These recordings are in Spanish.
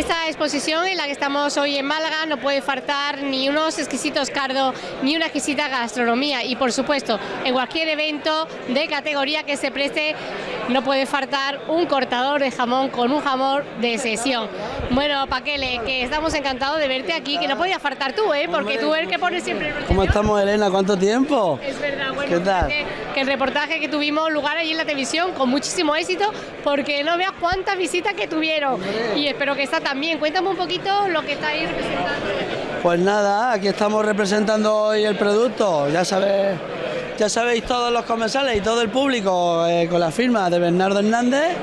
exposición en la que estamos hoy en Málaga no puede faltar ni unos exquisitos cardo ni una exquisita gastronomía. Y por supuesto en cualquier evento de categoría que se preste no puede faltar un cortador de jamón con un jamón de sesión. Bueno, Paquele, que estamos encantados de verte aquí, que no podía faltar tú, ¿eh? porque tú eres el que pones siempre el ¿Cómo estamos, Elena? ¿Cuánto tiempo? Es verdad, bueno, ¿Qué tal? Que, que el reportaje que tuvimos lugar allí en la televisión con muchísimo éxito, porque no veas cuántas visitas que tuvieron. Y espero que está también. Cuéntame un poquito lo que estáis representando. Pues nada, aquí estamos representando hoy el producto. Ya sabéis, ya sabéis todos los comensales y todo el público eh, con la firma de Bernardo Hernández.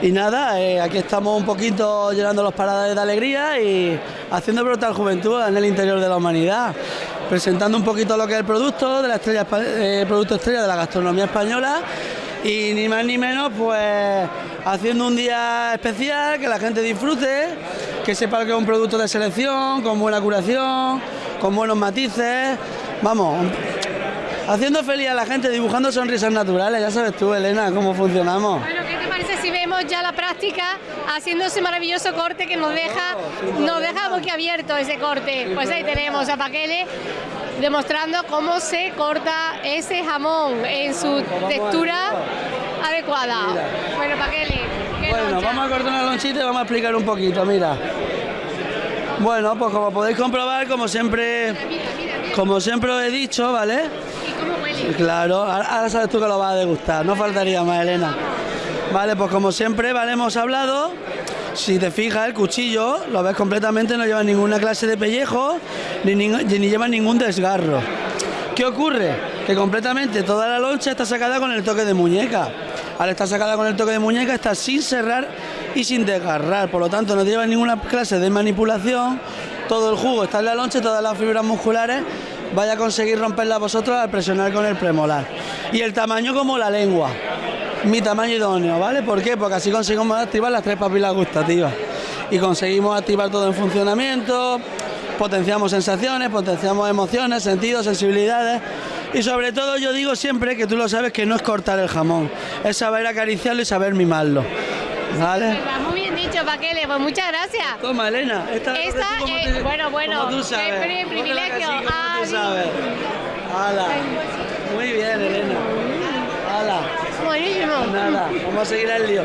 Y nada, eh, aquí estamos un poquito llenando los paradas de alegría y haciendo brotar juventud en el interior de la humanidad. Presentando un poquito lo que es el producto, de la estrella, eh, producto estrella de la gastronomía española y ni más ni menos pues haciendo un día especial, que la gente disfrute, que sepa que es un producto de selección, con buena curación, con buenos matices, vamos, haciendo feliz a la gente, dibujando sonrisas naturales, ya sabes tú Elena cómo funcionamos. Bueno, ¿qué te parece si vemos ya la práctica haciendo ese maravilloso corte que nos deja, nos deja boquiabierto ese corte? Pues ahí tenemos a Paquele demostrando cómo se corta ese jamón en su textura adecuada. Bueno, Paquele, ¿qué Bueno, vamos a cortar una lonchita y vamos a explicar un poquito, mira. Bueno, pues como podéis comprobar, como siempre, Mira, mira, mira. como siempre os he dicho, ¿vale? Claro, ahora sabes tú que lo vas a degustar, no faltaría más, Elena. Vale, pues como siempre, vale, hemos hablado. Si te fijas, el cuchillo, lo ves completamente, no lleva ninguna clase de pellejo, ni lleva ningún desgarro. ¿Qué ocurre? Que completamente toda la loncha está sacada con el toque de muñeca. Al estar sacada con el toque de muñeca está sin cerrar y sin desgarrar, por lo tanto no lleva ninguna clase de manipulación. Todo el jugo está en la loncha, todas las fibras musculares vaya a conseguir romperla vosotros al presionar con el premolar. Y el tamaño como la lengua. Mi tamaño idóneo, ¿vale? ¿Por qué? Porque así conseguimos activar las tres papilas gustativas. Y conseguimos activar todo en funcionamiento, potenciamos sensaciones, potenciamos emociones, sentidos, sensibilidades. Y sobre todo yo digo siempre que tú lo sabes que no es cortar el jamón, es saber acariciarlo y saber mimarlo. Muy bien dicho, Paquele, pues muchas gracias. Toma, Elena. Esta, Esta, como eh, bueno, bueno, como tú qué sabes. la privilegio. como Ah, tú sabes. Hala. Muy bien, Elena. Hala. Buenísimo. Nada, vamos a seguir el lío.